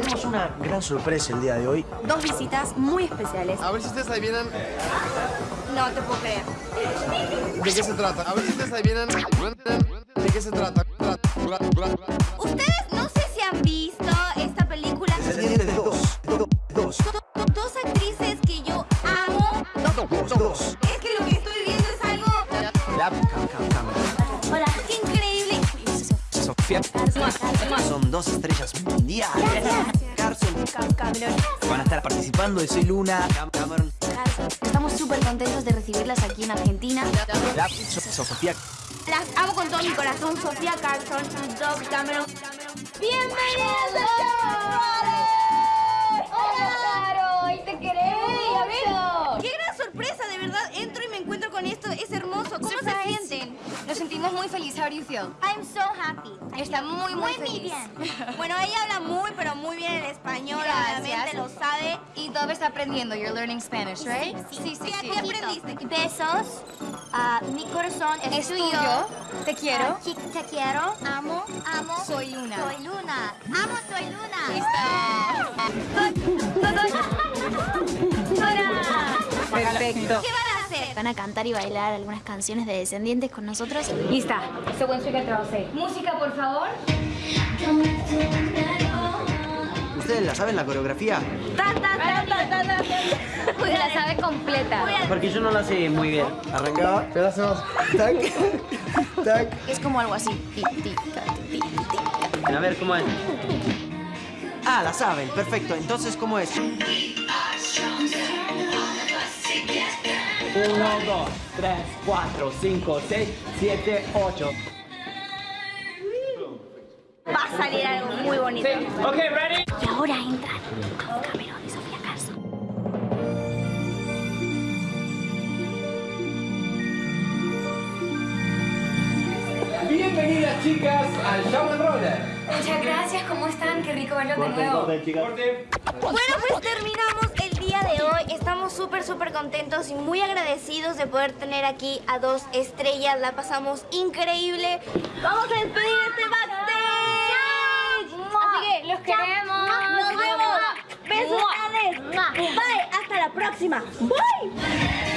tenemos una gran sorpresa el día de hoy. Dos visitas muy especiales. A ver si ustedes adivinan No te puedo creer. de qué se trata. A ver si ustedes adivinan de qué se trata. Ustedes no sé si han visto esta película. Dos, do- dos, Do- Dos actrices que yo amo. dos, dos. Dos estrellas mundiales. Carson. Van a estar participando de Soy Luna. Cam- Cameron. Estamos súper contentos de recibirlas aquí en Argentina. La So- Sofía. Las amo con todo mi corazón, Sofía Carson Doug Cameron. ¡Bienvenidos! ¡Hola, ¡Y te queremos! ¡Qué gran sorpresa! De verdad, entro y me encuentro con esto. Es hermoso. ¿Cómo se sienten? Nos sentimos muy felices. How do you feel? I'm so happy. Está muy, muy, feliz. Bueno, ella habla muy, pero muy bien el español, obviamente lo sabe. Y todavía está aprendiendo. You're learning Spanish, right? Sí, sí, ¿Qué, qué aprendiste? Besos. Ah, mi corazón es, tuyo. Te quiero. Ah, Te quiero, amo, amo. Soy Luna. Soy Luna. Amo, soy Luna. Perfecto. Van a cantar y bailar algunas canciones de Descendientes con nosotros. Lista. Según su que trabajo. Música, por favor. ¿Ustedes la saben la coreografía? Pues la sabe completa. Porque yo no la sé muy bien. Arrancaba. Pero hacemos tac, tac. Es como algo así. Ta, ta. A ver, ¿cómo es? Ah, la saben. Perfecto. Entonces, ¿cómo es? Uno, dos, tres, cuatro, cinco, seis, siete, ocho. Va a salir algo muy bonito. Ok, ready? Y ahora entran Doug Cameron y Sofía Carson. Bienvenidas chicas al Show and Roller. Muchas gracias. ¿Cómo están? Qué rico verlos de nuevo. Bueno, pues terminamos Estamos súper, súper contentos y muy agradecidos de poder tener aquí a dos estrellas. La pasamos increíble. Vamos a despedir este backstage. Así que Los queremos. Nos vemos. Besos, Alex. Bye. Hasta la próxima. Bye.